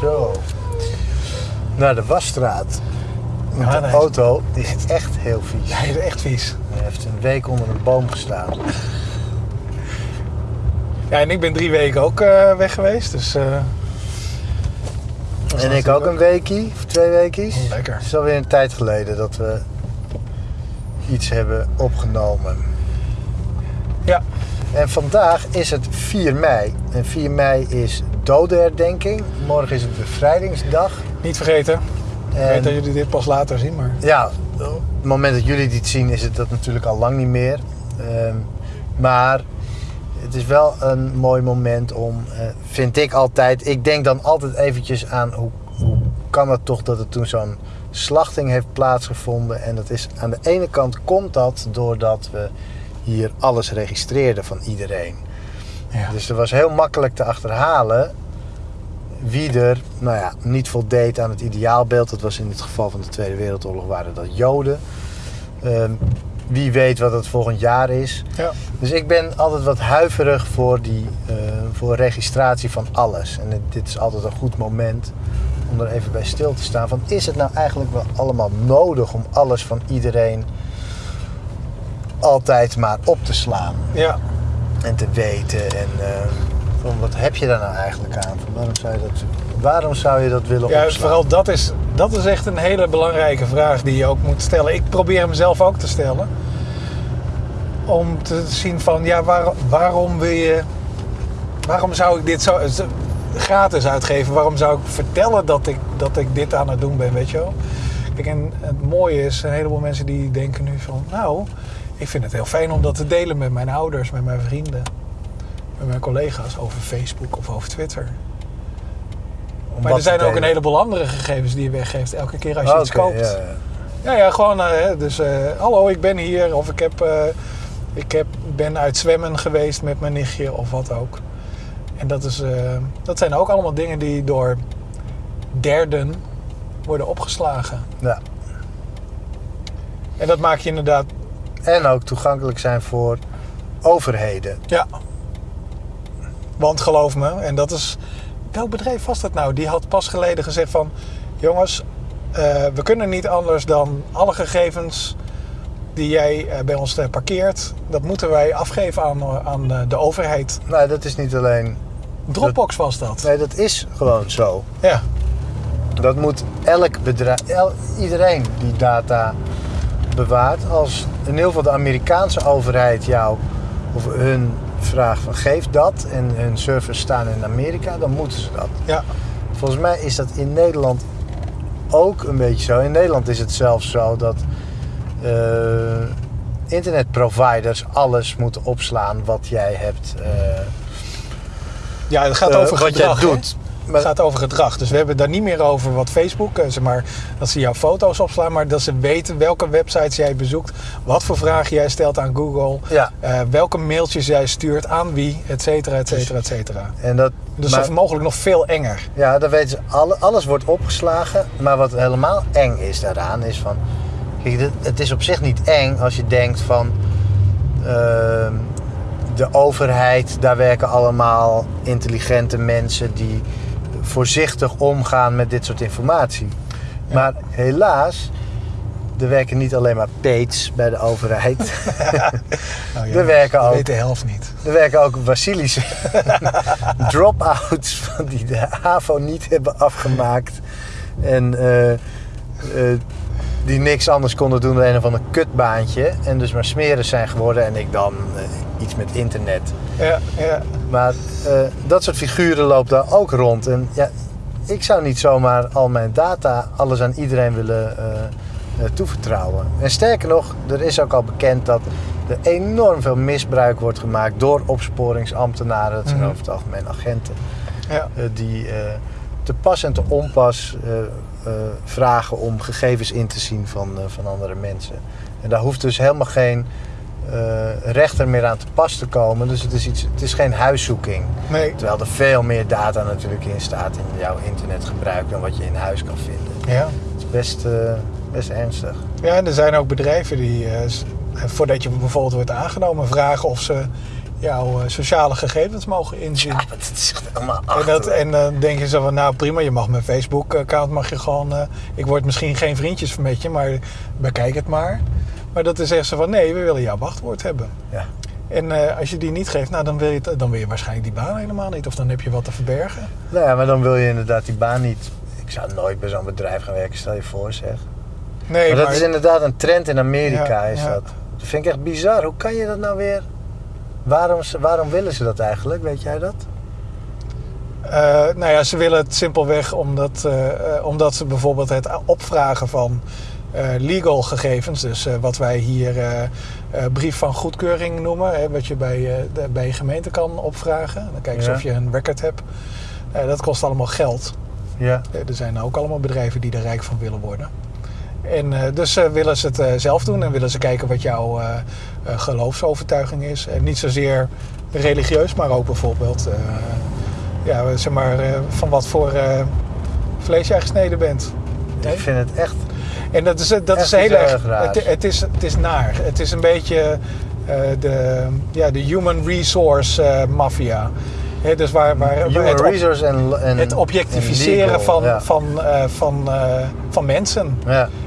Zo. Naar de wasstraat. Ja, de auto die is echt heel vies. Hij is echt vies. Hij heeft een week onder een boom gestaan. Ja, en ik ben drie weken ook eh, weg geweest. Dus, eh, En ik ook een weekie, of twee weekjes. Oh, lekker. Het is alweer een tijd geleden dat we iets hebben opgenomen. Ja, En vandaag is het 4 mei. En 4 mei is dodenherdenking. Morgen is het bevrijdingsdag. niet vergeten. Ik weet dat jullie dit pas later zien, maar... Ja, op het moment dat jullie dit zien is het dat natuurlijk al lang niet meer. Ehm, maar het is wel een mooi moment om, eh, vind ik altijd. Ik denk dan altijd eventjes aan hoe, hoe kan het toch dat er toen zo'n slachting heeft plaatsgevonden. En dat is aan de ene kant komt dat doordat we hier alles registreerden van iedereen. Ja. Dus er was heel makkelijk te achterhalen wie er nou ja, niet voldeed aan het ideaalbeeld. Dat was in het geval van de Tweede Wereldoorlog waren dat Joden. Ehm, wie weet wat het volgend jaar is. ja. Dus ik ben altijd wat huiverig voor, die, eh, voor registratie van alles. En dit- dit is altijd een goed moment om er even bij stil te staan. Van, is het nou eigenlijk wel allemaal nodig om alles van iedereen altijd maar op te slaan? ja. En te weten. En eh, van wat heb je daar nou eigenlijk aan? Van waarom, zou je dat, waarom zou je dat willen Ja, opslaan? vooral dat is, dat is echt een hele belangrijke vraag die je ook moet stellen. Ik probeer hem zelf ook te stellen. Om te zien van, ja, waar- waarom wil je... Waarom zou ik dit zo gratis uitgeven? Waarom zou ik vertellen dat ik, dat ik dit aan het doen ben, weet je wel? Kijk, en het mooie is, een heleboel mensen die denken nu van... Nou, ik vind het heel fijn om dat te delen met mijn ouders, met mijn vrienden. Met mijn collega's over Facebook of over Twitter. Om Maar er zijn ook een heleboel andere gegevens die je weggeeft elke keer als je Oh, iets koopt. ja, Ja, ja. ja, gewoon, eh, dus eh, hallo, ik ben hier. Of ik, heb, eh, ik heb, ben uit zwemmen geweest met mijn nichtje of wat ook. En dat, is, dat zijn ook allemaal dingen die door derden worden opgeslagen. Ja. En dat maak je inderdaad, En ook toegankelijk zijn voor overheden. ja. Want geloof me, en dat is... Welk bedrijf was dat nou? Die had pas geleden gezegd van... Jongens, eh, we kunnen niet anders dan alle gegevens die jij eh, bij ons eh, parkeert... dat moeten wij afgeven aan, aan de overheid. Nou, dat is niet alleen. Dropbox was dat. Nee, dat is gewoon zo. Ja, Dat moet elk bedrijf, el- iedereen die data bewaart. Als in ieder geval de Amerikaanse overheid jou of hun vraagt van geef dat en hun servers staan in Amerika, dan moeten ze dat. ja, Volgens mij is dat in Nederland ook een beetje zo. In Nederland is het zelfs zo dat eh, internetproviders alles moeten opslaan wat jij hebt. eh, ja het gaat eh, over wat gedrag. jij hè? Het gaat over gedrag. Dus we hebben het daar niet meer over wat Facebook, zeg maar, dat ze jouw foto's opslaan, maar dat ze weten welke websites jij bezoekt, wat voor vragen jij stelt aan Google, Ja, eh, welke mailtjes jij stuurt aan wie, et cetera, et cetera, et cetera. en dat, Dus maar- dat is mogelijk nog veel enger. ja, dan weten ze, alle, alles wordt opgeslagen. Maar wat helemaal eng is daaraan, is van. Kijk, het is op zich niet eng als je denkt van. ehm, de overheid, daar werken allemaal intelligente mensen die voorzichtig omgaan met dit soort informatie. Ja. Maar helaas, er werken niet alleen maar peets bij de overheid. Nou, Er werken ook. weet de helft niet. Er werken ook Wasilische drop-outs van die de HAVO niet hebben afgemaakt. En eh, eh, die niks anders konden doen dan een of ander kutbaantje. En dus maar smeren zijn geworden. En ik dan eh, iets met internet. Ja, ja. Maar eh, dat soort figuren loopt daar ook rond. En ja, ik zou niet zomaar al mijn data, alles aan iedereen willen eh, toevertrouwen. En sterker nog, er is ook al bekend dat er enorm veel misbruik wordt gemaakt door opsporingsambtenaren. Dat zijn Mhm. over het algemeen agenten. ja. die te pas en te onpas eh, eh, vragen om gegevens in te zien van, eh, van andere mensen. En daar hoeft dus helemaal geen rechter meer aan te pas te komen. Dus het is, iets, het is geen huiszoeking. Nee. Terwijl er veel meer data natuurlijk in staat in jouw internetgebruik dan wat je in huis kan vinden. Ja. Het is best, best ernstig. ja, en er zijn ook bedrijven die, voordat je bijvoorbeeld wordt aangenomen, vragen of ze jouw eh, sociale gegevens mogen inzien. Ja, het is echt helemaal En, dat, en dan denk je zo van, nou prima, je mag mijn Facebook-account, mag je gewoon... eh, ik word misschien geen vriendjes met je, maar bekijk het maar. Maar dat is echt zo van, nee, we willen jouw wachtwoord hebben. Ja. En eh, als je die niet geeft, nou, dan, wil je het- dan wil je waarschijnlijk die baan helemaal niet. Of dan heb je wat te verbergen. Nou ja, maar dan wil je inderdaad die baan niet. Ik zou nooit bij zo'n bedrijf gaan werken, stel je voor zeg. Nee, maar dat is inderdaad een trend in Amerika, Ja, is ja. dat. Dat vind ik echt bizar. Hoe kan je dat nou weer... Waarom, waarom willen ze dat eigenlijk? Weet jij dat? Eh, nou ja, ze willen het simpelweg omdat, eh, eh, omdat ze bijvoorbeeld het opvragen van legal gegevens, dus wat wij hier brief van goedkeuring noemen, hè, wat je bij, de, bij je gemeente kan opvragen. Dan kijken ze Ja. of je een record hebt. Dat kost allemaal geld. Ja. Er zijn ook allemaal bedrijven die er rijk van willen worden. En eh, dus eh, willen ze het eh, zelf doen en willen ze kijken wat jouw geloofsovertuiging is. En niet zozeer religieus, maar ook bijvoorbeeld ja, zeg maar, van wat voor vlees jij gesneden bent. Ik vind het echt... En dat is, dat Echt is heel erg. Het, het, is, het is naar. Het is een beetje de, ja, de human resource eh mafia. Hè, dus waar, waar het, op- het objectificeren legal, van, van, eh, van, eh, van mensen.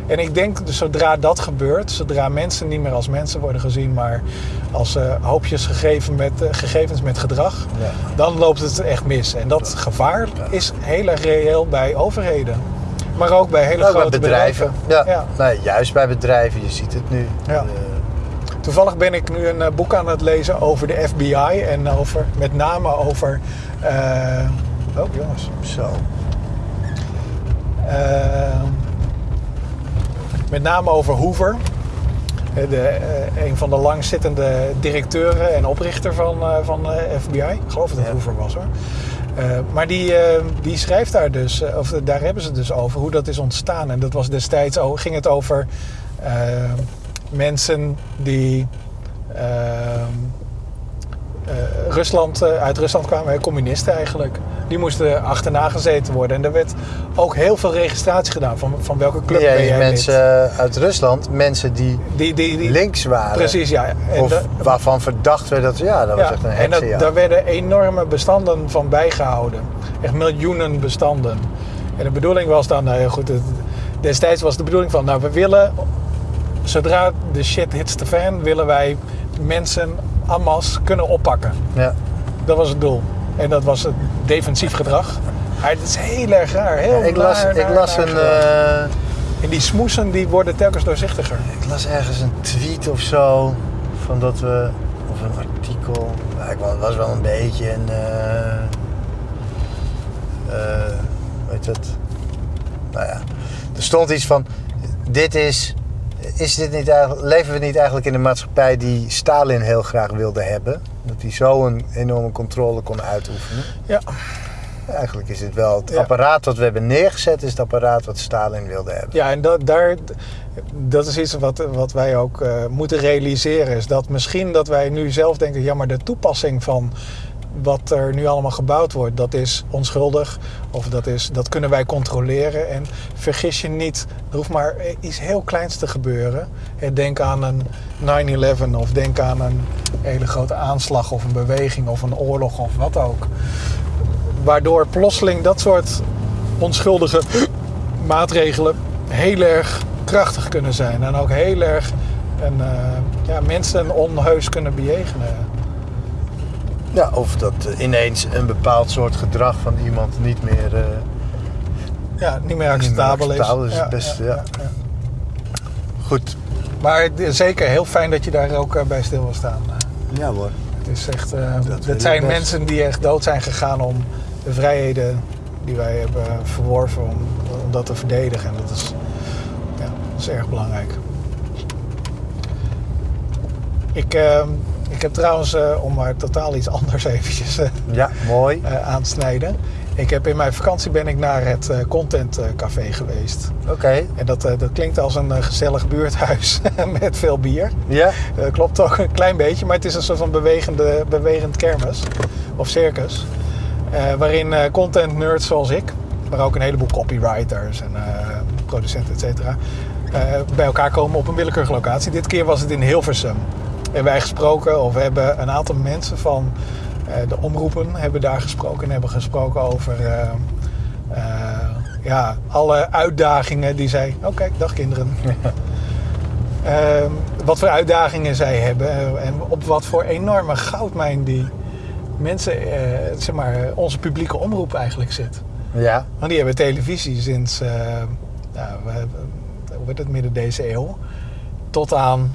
En ik denk, dus zodra dat gebeurt, zodra mensen niet meer als mensen worden gezien, maar als eh, hoopjes gegeven met, gegevens met gedrag, dan loopt het echt mis. En dat gevaar is heel erg reëel bij overheden. Maar ook bij hele Ook bij grote bedrijven. Ja. Ja. Nee, juist bij bedrijven. Je ziet het nu. Ja. Toevallig ben ik nu een eh, boek aan het lezen over de FBI en over, met name over. eh, oh jongens. zo. Eh, met name over Hoover. De, een van de langzittende directeuren en oprichter van, van de FBI. Ik geloof dat het Ja. Hoover was hoor. Maar die, die schrijft daar dus, of daar hebben ze dus over, hoe dat is ontstaan. En dat was destijds, ging het over mensen die eh, eh, Rusland, eh, uit Rusland kwamen, communisten eigenlijk. Die moesten achterna gezeten worden. En er werd ook heel veel registratie gedaan van, van welke club Ja, ben jij mensen lid. uit Rusland, mensen die Die, die, die, links waren. Precies, ja. En of waarvan verdacht werd dat, ja, dat was echt een en dat, heksenjacht. daar werden enorme bestanden van bijgehouden. Echt miljoenen bestanden. En de bedoeling was dan, nou ja goed, het- destijds was de bedoeling van, nou we willen, zodra de shit hits the fan, willen wij mensen en masse kunnen oppakken. Ja. Dat was het doel. En dat was het defensief gedrag. Maar het is heel erg raar. Heel ik las, naar, ik naar, las naar een... eh, En die smoesen die worden telkens doorzichtiger. Ik las ergens een tweet of zo van dat we of een artikel. Nou, ik was, was wel een beetje een. eh eh, weet het? Nou ja, er stond iets van: dit is. Is dit niet eigenlijk, leven we niet eigenlijk in een maatschappij die Stalin heel graag wilde hebben? Dat hij zo een enorme controle kon uitoefenen. Ja. Eigenlijk is dit wel het Ja. apparaat wat we hebben neergezet, is het apparaat wat Stalin wilde hebben. Ja, en dat, daar, dat is iets wat, wat wij ook eh, moeten realiseren. Is dat misschien dat wij nu zelf denken, ja, maar de toepassing van wat er nu allemaal gebouwd wordt, dat is onschuldig. Of dat, is, dat kunnen wij controleren. En vergis je niet, er hoeft maar iets heel kleins te gebeuren. Eh, Denk aan een 9-11 of denk aan een hele grote aanslag of een beweging of een oorlog of wat ook. Waardoor plotseling dat soort onschuldige maatregelen heel erg krachtig kunnen zijn. En ook heel erg een, eh, ja, mensen onheus kunnen bejegenen. Ja, of dat ineens een bepaald soort gedrag van iemand niet meer. eh, Ja, niet meer acceptabel is. acceptabel is het Ja, goed. Maar het is zeker heel fijn dat je daar ook eh, bij stil wil staan. Ja hoor. Het is echt, eh, wil het zijn best. mensen die echt dood zijn gegaan om de vrijheden die wij hebben verworven, om, om dat te verdedigen. En dat is, ja, dat is erg belangrijk. Ik, eh, ik heb trouwens, eh, om maar totaal iets anders eventjes eh, Ja, mooi. eh, aan te snijden. Ik heb in mijn vakantie ben ik naar het Content Café geweest. Oké. En dat, dat klinkt als een gezellig buurthuis met veel bier. Ja? Klopt ook een klein beetje, maar het is een soort van bewegende, bewegend kermis of circus. waarin content nerds zoals ik, maar ook een heleboel copywriters en producenten, et cetera, bij elkaar komen op een willekeurige locatie. Dit keer was het in Hilversum. Hebben wij gesproken, of we hebben een aantal mensen van eh, de omroepen hebben daar gesproken en hebben gesproken over eh, eh, ja, alle uitdagingen die zij. Oh, kijk, dag kinderen. Ehm, wat voor uitdagingen zij hebben en op wat voor enorme goudmijn die mensen, zeg maar, onze publieke omroep eigenlijk zit. Ja, Want die hebben televisie sinds, eh, nou, hoe wordt het, midden deze eeuw, tot aan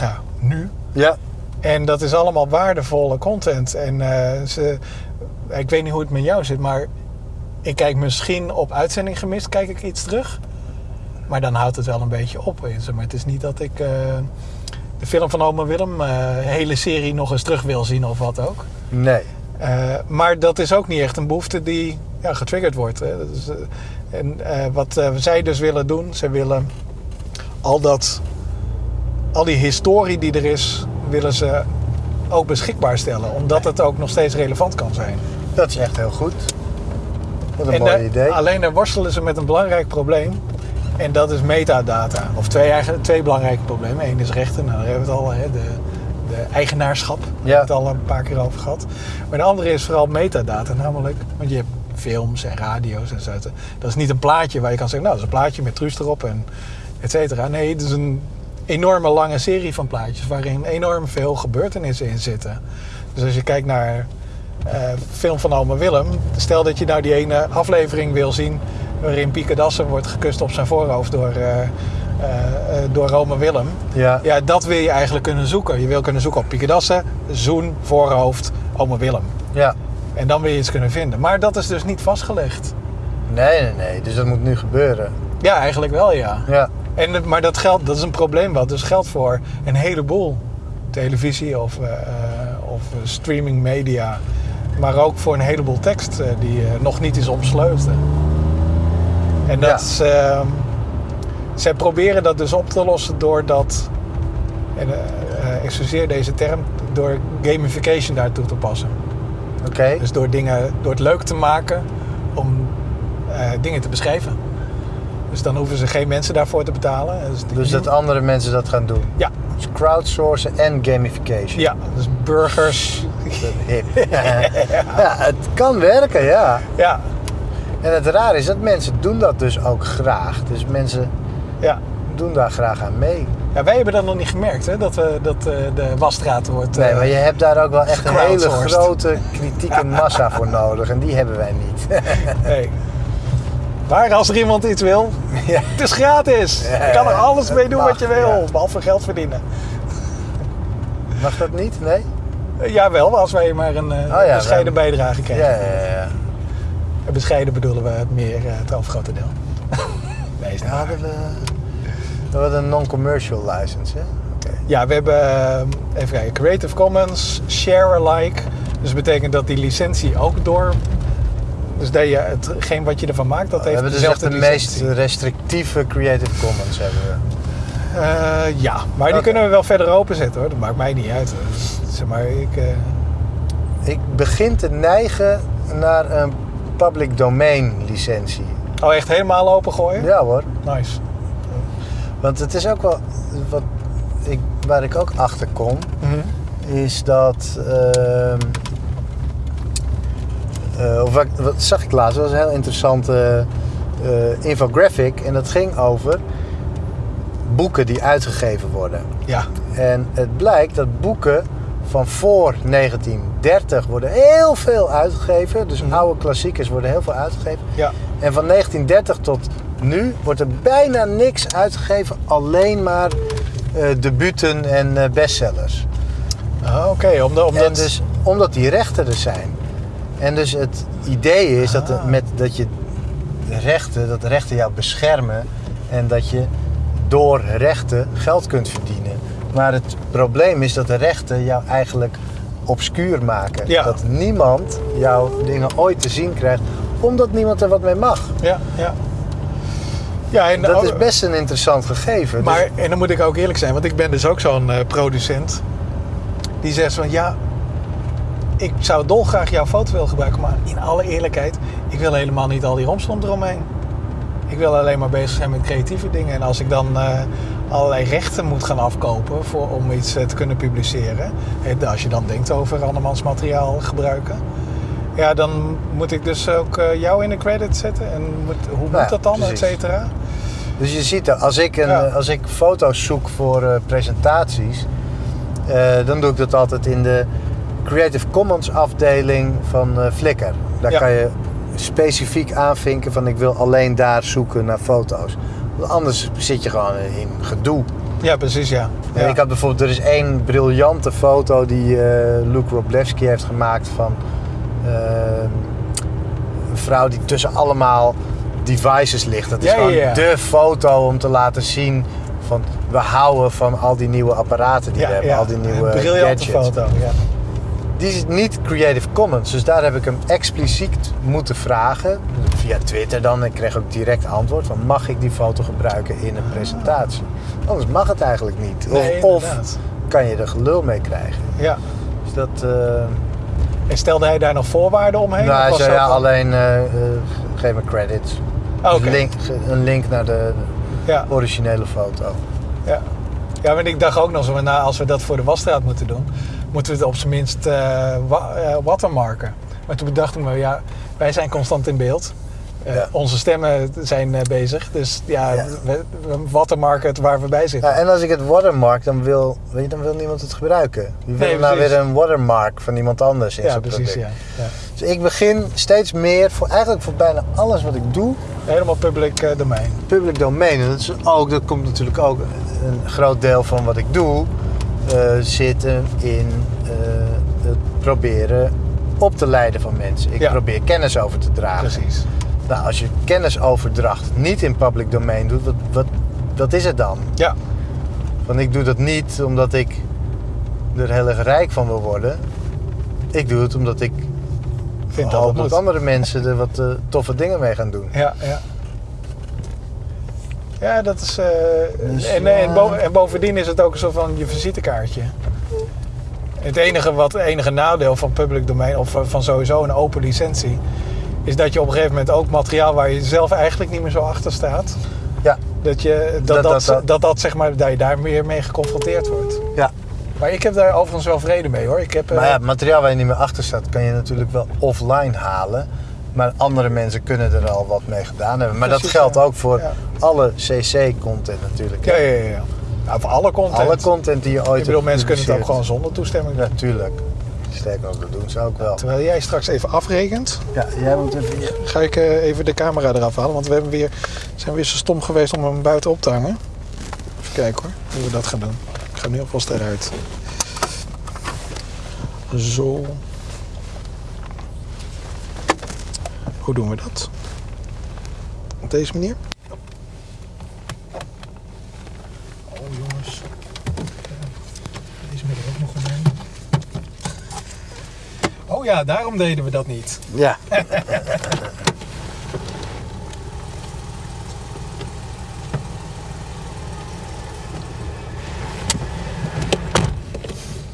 nou, nu. ja, En dat is allemaal waardevolle content. En eh, ze, ik weet niet hoe het met jou zit, maar ik kijk misschien op uitzending gemist, kijk ik iets terug. Maar dan houdt het wel een beetje op. Maar het is niet dat ik eh, de film van Oma Willem, de hele serie nog eens terug wil zien of wat ook. nee. Maar dat is ook niet echt een behoefte die ja, getriggerd wordt. Hè. Eh, en wat zij dus willen doen, ze willen al dat, al die historie die er is, willen ze ook beschikbaar stellen. Omdat het ook nog steeds relevant kan zijn. Dat is echt heel goed. Wat een En mooi daar- idee. Alleen daar worstelen ze met een belangrijk probleem. En dat is metadata. Of twee, eigen, twee belangrijke problemen. Eén is rechten, nou, daar hebben we het al, hè, de, de eigenaarschap. Daar Ja. hebben we het al een paar keer over gehad. Maar de andere is vooral metadata. Namelijk, want je hebt films en radio's en zo. Dat is niet een plaatje waar je kan zeggen, nou, dat is een plaatje met Truus erop en et cetera. Nee, het is een enorme lange serie van plaatjes waarin enorm veel gebeurtenissen in zitten. Dus als je kijkt naar eh, film van Oma Willem. Stel dat je nou die ene aflevering wil zien waarin Pieke Dassen wordt gekust op zijn voorhoofd door, eh, door Oma Willem. Ja, Ja, dat wil je eigenlijk kunnen zoeken. Je wil kunnen zoeken op Pieke Dassen, zoen, voorhoofd, Oma Willem. ja. En dan wil je iets kunnen vinden. Maar dat is dus niet vastgelegd. Nee, nee, nee. Dus dat moet nu gebeuren. Ja, eigenlijk wel ja. Ja, En, het- maar dat, geldt, dat is een probleem wat dus geldt voor een heleboel televisie of, eh, eh, of eh, streaming media. Maar ook voor een heleboel tekst eh, die eh, nog niet is omsleuteld. En dat is, ehm, zij proberen dat dus op te lossen door dat, en eh, eh, excuseer deze term, door gamification daartoe te passen. oké. Dus door, dingen, door het leuk te maken om eh, dingen te beschrijven. Dus dan hoeven ze geen mensen daarvoor te betalen. Dus, Dus dat andere mensen dat gaan doen. Ja, Dus crowdsourcen en gamification. ja, dus burgers. Hip. ja, het kan werken, ja. Ja, En het raar is dat mensen doen dat dus ook graag. Dus mensen ja. doen daar graag aan mee. ja, wij hebben dat nog niet gemerkt, hè, dat, we, dat eh, de wasstraat wordt... Nee, eh, maar je hebt daar ook wel echt een hele grote kritieke massa voor nodig. En die hebben wij niet. nee. Maar als er iemand iets wil, ja. het is gratis. Ja, je kan er alles mee doen mag, wat je wil, ja. behalve geld verdienen. Mag dat niet? Nee? Eh, jawel, als wij maar een eh, Oh ja, bescheiden wij- bijdrage Ja, krijgen. ja, ja. ja. En Bescheiden bedoelen we het meer, eh, het overgrote deel. nee, is Ja, we... Hadden een non-commercial license, hè? Ja, we hebben, even kijken, Creative Commons, Share Alike. Dus dat betekent dat die licentie ook door... Dus dat je hetgeen wat je ervan maakt, dat We heeft hebben dus echt de meest restrictieve Creative Commons hebben we. Eh, ja, maar die kunnen we wel verder openzetten hoor. Dat maakt mij niet uit. Zeg maar, ik... eh, Ik begin te neigen naar een public domain licentie. Oh, echt helemaal opengooien? Ja hoor. Nice. Want het is ook wel... Wat ik, waar ik ook achter kom, Mhm. is dat... ehm, eh, of wat, wat zag ik laatst? Dat was een heel interessante eh, infographic. En dat ging over boeken die uitgegeven worden. Ja. En het blijkt dat boeken van voor 1930 worden heel veel uitgegeven. Dus Mhm. oude klassiekers worden heel veel uitgegeven. Ja. En van 1930 tot nu wordt er bijna niks uitgegeven. Alleen maar debuten en bestsellers. Ah, Oké, omdat, omdat... En dus, omdat die rechten er zijn. En dus het idee is dat, de- Ah. met, dat je rechten, dat rechten jou beschermen. En dat je door rechten geld kunt verdienen. Maar het probleem is dat de rechten jou eigenlijk obscuur maken. Ja. Dat niemand jouw dingen ooit te zien krijgt. Omdat niemand er wat mee mag. Ja, ja. Ja, en Dat is best een interessant gegeven. Dus- Maar, en dan moet ik ook eerlijk zijn, want ik ben dus ook zo'n eh, producent. Die zegt van, ja, ik zou dolgraag jouw foto willen gebruiken. Maar in alle eerlijkheid, ik wil helemaal niet al die romslomp eromheen. Ik wil alleen maar bezig zijn met creatieve dingen. En als ik dan, eh, allerlei rechten moet gaan afkopen voor, om iets eh, te kunnen publiceren. Als je dan denkt over andermans materiaal gebruiken. Ja, dan moet ik dus ook eh, jou in de credit zetten. En moet, hoe moet dat dan, et precies. cetera? Dus je ziet, als ik, een, Ja. als ik foto's zoek voor presentaties, dan doe ik dat altijd in de Creative Commons afdeling van eh, Flickr. Daar Ja. kan je specifiek aanvinken van ik wil alleen daar zoeken naar foto's. Want anders zit je gewoon in gedoe. Ja, precies, ja. En ja. ik had bijvoorbeeld, er is één briljante foto die eh Luke Roblewski heeft gemaakt van eh, een vrouw die tussen allemaal devices ligt. Dat is Ja, gewoon ja. de foto om te laten zien van we houden van al die nieuwe apparaten die we hebben, al die nieuwe Een briljante gadgets. foto, ja. Die is niet Creative Commons, dus daar heb ik hem expliciet moeten vragen. Via Twitter dan. Ik kreeg ook direct antwoord van mag ik die foto gebruiken in een presentatie? Anders mag het eigenlijk niet. Of, Nee, of kan je er gelul mee krijgen. Ja. Dus dat... eh En stelde hij daar nog voorwaarden omheen? nou, hij zei ja, dan- alleen eh, eh, geef me credits. Oh, Dus link, een link naar de Ja, originele foto. ja. ja, maar ik dacht ook nog zo, nou, als we dat voor de wasstraat moeten doen, moeten we het op zijn minst eh, watermarken. Maar toen bedacht ik me, ja, wij zijn constant in beeld. Eh, Ja. Onze stemmen zijn bezig, dus ja, Ja. We, we watermarken het waar we bij zitten. Ja, en als ik het watermark, dan wil, weet je, dan wil niemand het gebruiken. Die wil Nee, nou weer een watermark van iemand anders in Ja, zijn precies, product. ja. ja. Dus ik begin steeds meer, voor, eigenlijk voor bijna alles wat ik doe, Helemaal public domein. public domein. En dat, is ook, dat komt natuurlijk ook een groot deel van wat ik doe, zitten in eh, het proberen op te leiden van mensen. Ik Ja. probeer kennis over te dragen. Precies. Nou, als je kennisoverdracht niet in public domein doet, wat, wat, wat is het dan? Ja, Want ik doe dat niet omdat ik er heel erg rijk van wil worden. Ik doe het omdat ik vind dat hoop dat andere mensen er wat eh, toffe dingen mee gaan doen. Ja, ja. Ja, dat is. eh, Dus, en, en, ja. bo- en bovendien is het ook zo van je visitekaartje. Het enige, wat, enige nadeel van public domein, of eh, van sowieso een open licentie, is dat je op een gegeven moment ook materiaal waar je zelf eigenlijk niet meer zo achter staat, Ja, dat je, dat, Dat- dat, dat- zeg maar, dat je daar meer mee geconfronteerd wordt. ja. Maar ik heb daar overigens wel vrede mee hoor. Ik heb, eh, Maar ja, het materiaal waar je niet meer achter staat, kan je natuurlijk wel offline halen. Maar andere mensen kunnen er al wat mee gedaan hebben. Maar dat geldt ja. ook voor Ja. alle CC-content natuurlijk. ja, ja, ja. ja. Nou, voor alle content. Alle content die je ooit ik bedoel, mensen kunnen het ook gewoon zonder toestemming doen. Natuurlijk. Sterker nog, dat doen ze ook wel. Terwijl jij straks even afrekent, Ja, jij moet even hier. ga ik eh, even de camera eraf halen. Want we hebben weer, zijn weer zo stom geweest om hem buiten op te hangen. Even kijken hoor, hoe we dat gaan doen. Ik ga nu alvast eruit. Zo. Hoe doen we dat? Op deze manier? Oh jongens. Deze moet er ook nog omheen. Oh ja, daarom deden we dat niet. Ja.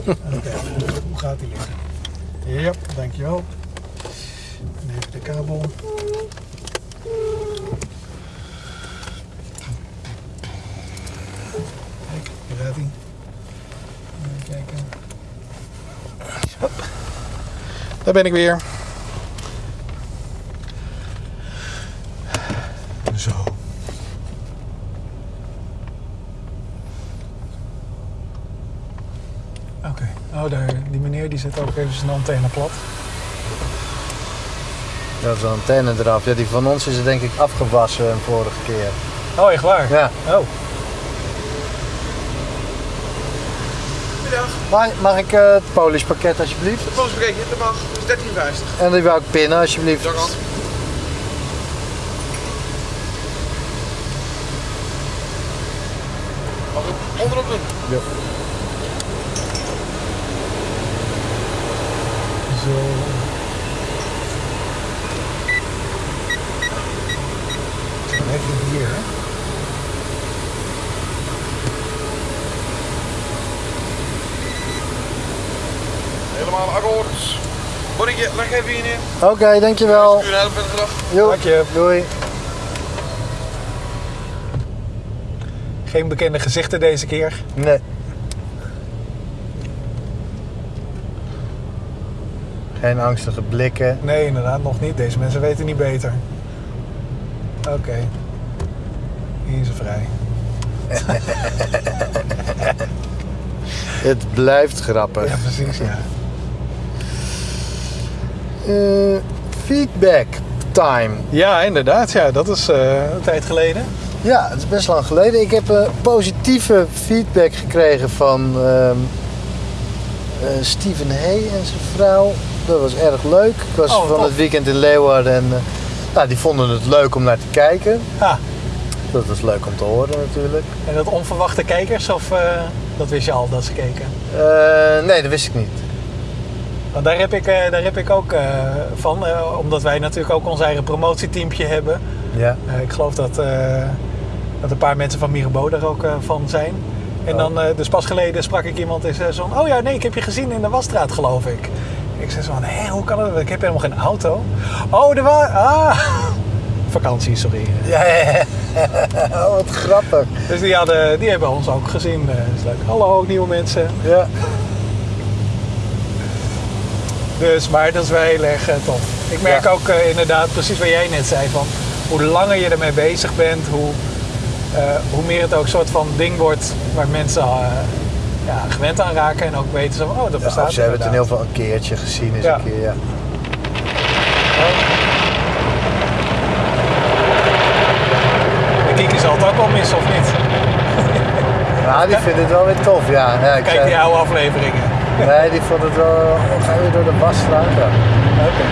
Oké, hoe gaat die liggen? Ja, dankjewel. Kabel. Kijk, hier gaat hij. Even kijken. Hop. Daar ben ik weer. Zo. Oké. Oh, daar, die meneer die zet ook even zijn antenne plat. Ja, zo'n antenne eraf. Ja, die van ons is er denk ik afgewassen een vorige keer. Oh, echt waar? Ja. Oh. Mag, mag ik eh, het Polish pakket alsjeblieft? het dat mag. Dat is 13,50. En die wou ik pinnen alsjeblieft. Dag aan. Mag ik onderop doen? Zo. Zo, Even hier. hè. Helemaal akkoord. Bonnetje, leg even hier neer. Oké, dankjewel. Dag. Jo, Dank je. Doei. Geen bekende gezichten deze keer. Nee. Geen angstige blikken. Nee, inderdaad, nog niet. Deze mensen weten niet beter. Oké. Hier is ze vrij. Het blijft grappig. Ja, precies, ja. Eh, feedback time. Ja, inderdaad. Ja, dat is eh, een tijd geleden. Ja, het is best lang geleden. Ik heb eh, positieve feedback gekregen van ehm eh, Steven Hay en zijn vrouw. Dat was erg leuk. Ik was Oh, van het weekend in Leeuwarden en nou, die vonden het leuk om naar te kijken. Ah, Dat was leuk om te horen natuurlijk. en dat onverwachte kijkers, of dat wist je al dat ze keken? Nee, dat wist ik niet. Want daar heb ik, eh, daar heb ik ook eh, van, eh, omdat wij natuurlijk ook ons eigen promotieteampje hebben. Ja. Ik geloof dat, dat een paar mensen van Mirabeau daar ook van zijn. En Oh. dan, dus pas geleden sprak ik iemand en zei zo van, oh ja, nee, ik heb je gezien in de wasstraat, geloof ik. Ik zei zo van, hé, hoe kan dat? Ik heb helemaal geen auto. Oh, er was, ah, vakantie, sorry. Ja, ja, ja. Oh, wat grappig. Dus die, hadden, die hebben ons ook gezien. Dat is leuk. Hallo, nieuwe mensen. Ja. Dus, maar dat is wel heel erg eh, tof. Ik merk Ja. ook eh, inderdaad precies wat jij net zei van hoe langer je ermee bezig bent, hoe, eh, hoe meer het ook een soort van ding wordt waar mensen ja, gewend aan raken en ook weten van, oh, dat Ja, bestaat of ze hebben het in heel veel een keertje gezien eens Ja. een keer, ja. De kiekers zal het ook wel mis, of niet? Nou, die vinden het wel weer tof, ja. ja ik Kijk zei- die oude afleveringen. Nee, die vond het wel... Ga je door de wasstraat? Ja. Oké.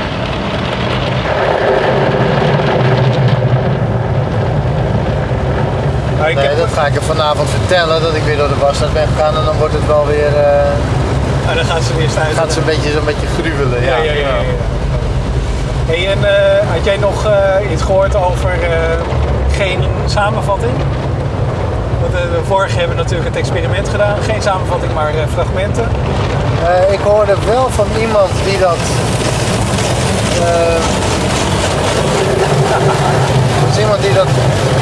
Ik Nee, dat ga ik er vanavond vertellen, dat ik weer door de wasstraat ben gegaan. En dan wordt het wel weer... eh, ah, dan gaat ze weer stijgen. gaat ze een beetje, zo'n beetje gruwelen, ja. Ja, ja, ja. Hey, en eh, had jij nog eh, iets gehoord over geen samenvatting? Eh, de vorige hebben we natuurlijk het experiment gedaan. Geen samenvatting, maar eh, fragmenten. Eh, ik hoorde wel van iemand die dat... dat is iemand die dat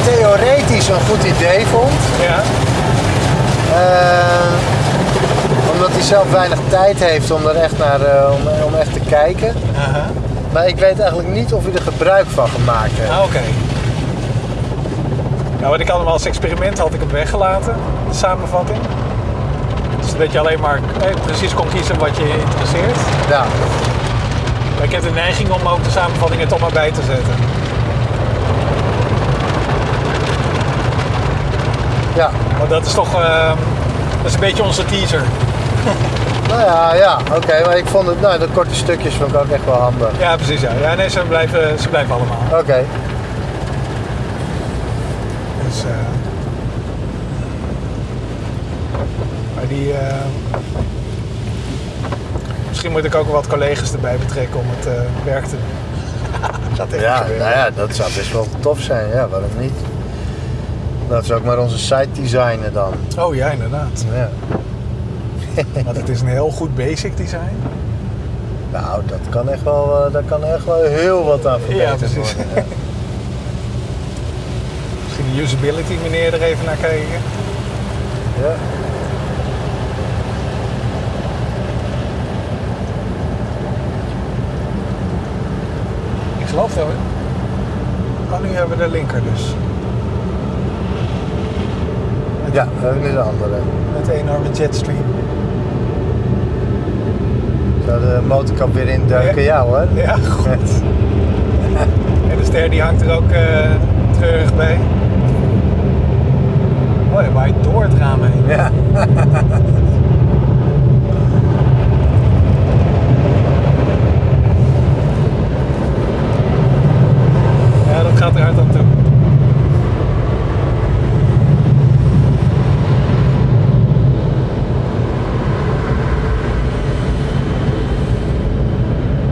theoretisch een goed idee vond. Ja. Omdat hij zelf weinig tijd heeft om er echt naar om, om echt te kijken. Aha. Maar ik weet eigenlijk niet of hij er gebruik van gemaakt heeft. Ah, oké. Nou, wat ik had hem als experiment had ik hem weggelaten, de samenvatting. Zodat je alleen maar eh, precies kon kiezen wat je interesseert. Ja. Maar ik heb de neiging om ook de samenvatting er toch maar bij te zetten. Ja. Maar dat is toch eh, dat is een beetje onze teaser. Nou ja, ja, oké. maar ik vond het, nou, de korte stukjes vond ik ook echt wel handig. Ja, precies. Ja, ja nee, ze blijven, ze blijven allemaal. Oké. Dus, maar die. eh, misschien moet ik ook wat collega's erbij betrekken om het eh, werk te doen. Echt Ja, gebeuren. nou ja, dat zou best wel tof zijn. Ja, waarom niet? Dat is ook maar onze site designen dan. Oh ja, inderdaad. Ja. Want het is een heel goed basic design. Nou, dat kan echt wel, daar kan echt wel heel wat aan verbeterd precies. worden. Ja. Usability meneer er even naar kijken. Ja. Ik geloof dat we. Oh, nu hebben we de linker dus. ja, we hebben nu de andere. Met de enorme jetstream. Zou de motorkap weer induiken? Ja. Ja, hoor. Ja, goed. En de ster die hangt er ook eh, treurig bij. Hij waait door het raam heen. Ja, dat gaat er hard aan toe.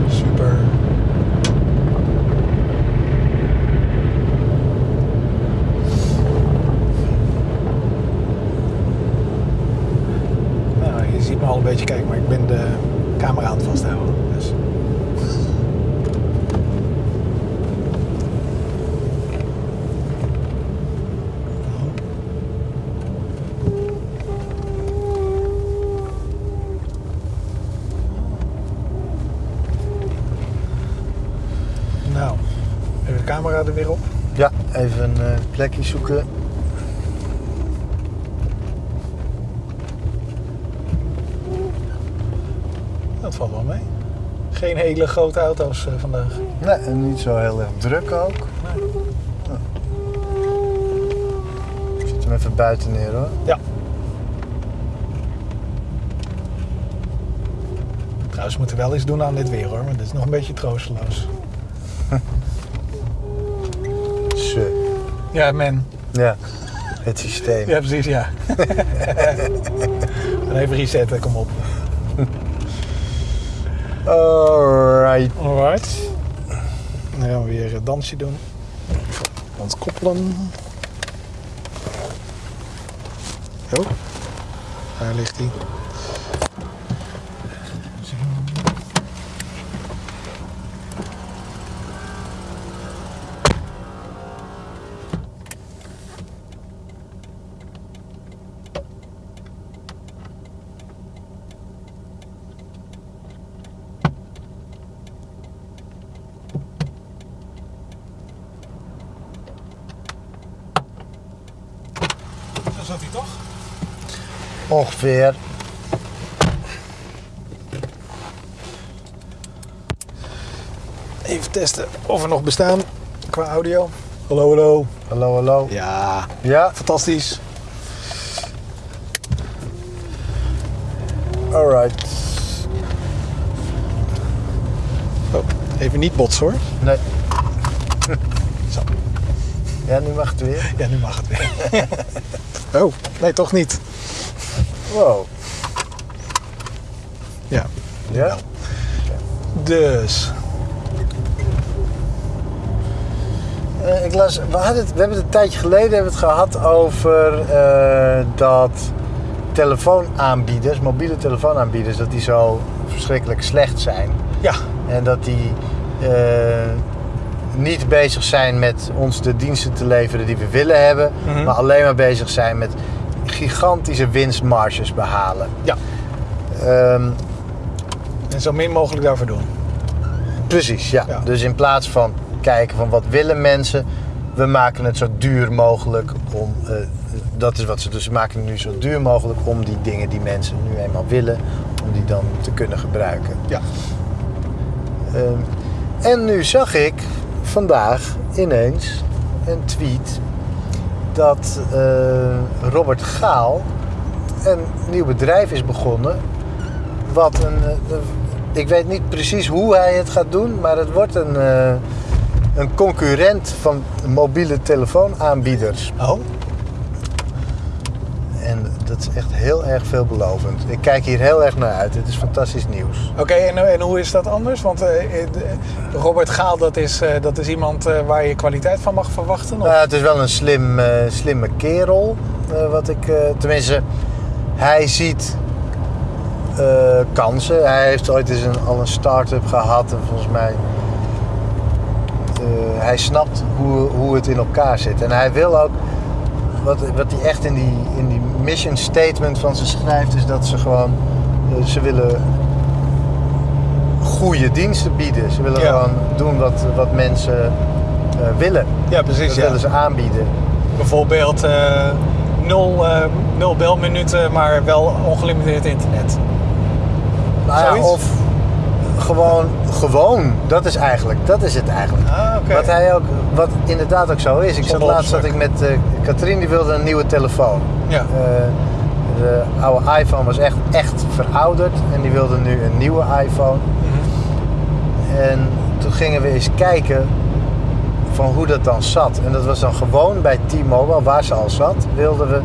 Super. de camera er weer op. Ja, even een eh, plekje zoeken. Dat valt wel mee. Geen hele grote auto's eh, vandaag. Nee, en niet zo heel erg druk ook. Nee. Ik zet hem even buiten neer hoor. Ja. Trouwens, we moeten wel iets doen aan dit weer hoor, want het is nog een beetje troosteloos. Zo. Ja, man. Ja, het systeem. Ja, precies, ja. en even resetten, kom op. Alright. Alright. Dan gaan we weer een dansje doen. Ontkoppelen. Oh, daar ligt hij. Zo zat hij toch? Ongeveer. Even testen of we nog bestaan qua audio. Hallo, hallo. Hallo, hallo. Ja, Ja, fantastisch. alright. Oh, even niet botsen hoor. Nee. Zo. Ja, nu mag het weer. Ja, nu mag het weer. oh, nee, toch niet. Wow. Ja. Ja? Dus. Eh, ik las, we, hadden het, we hebben het een tijdje geleden hebben het gehad over eh, dat telefoonaanbieders, mobiele telefoonaanbieders, dat die zo verschrikkelijk slecht zijn. Ja, En dat die eh, niet bezig zijn met ons de diensten te leveren die we willen hebben, Mhm. maar alleen maar bezig zijn met gigantische winstmarges behalen. ja. Ehm, En zo min mogelijk daarvoor doen. Precies, ja. Ja. Dus in plaats van kijken van wat willen mensen, we maken het zo duur mogelijk om. eh, dat is wat ze dus maken het nu zo duur mogelijk om die dingen die mensen nu eenmaal willen, om die dan te kunnen gebruiken. Ja. Ehm, en nu zag ik vandaag ineens een tweet dat eh, Robert Gaal een nieuw bedrijf is begonnen. Wat een. eh, ik weet niet precies hoe hij het gaat doen, maar het wordt een, eh, een concurrent van mobiele telefoonaanbieders. Oh, Is echt heel erg veelbelovend. Ik kijk hier heel erg naar uit. Het is fantastisch nieuws. oké. en, en hoe is dat anders? Want eh, eh, Robert Gaal, dat is, eh, dat is iemand waar je kwaliteit van mag verwachten? Of? Nou, het is wel een slim, slimme kerel. wat ik, tenminste, hij ziet kansen. Hij heeft ooit eens een, al een start-up gehad. En volgens mij. hij snapt hoe, hoe het in elkaar zit. En hij wil ook. Wat, wat hij echt in die, in die mission statement van ze schrijft, is dat ze gewoon. eh, ze willen goede diensten bieden. Ze willen Ja. gewoon doen wat, wat mensen eh, willen. ja, precies. Dat Ja. willen ze aanbieden. Bijvoorbeeld eh, nul, nul belminuten, maar wel ongelimiteerd internet. Nou ja, of gewoon, gewoon. Dat is eigenlijk, dat is het eigenlijk. Ah. Wat hij ook, wat inderdaad ook zo is. Ik zat laatst zat ik met eh Katrien, die wilde een nieuwe telefoon. Ja. Eh, de oude iPhone was echt, echt verouderd en die wilde nu een nieuwe iPhone. Mhm. En toen gingen we eens kijken van hoe dat dan zat. En dat was dan gewoon bij T-Mobile, waar ze al zat, wilden we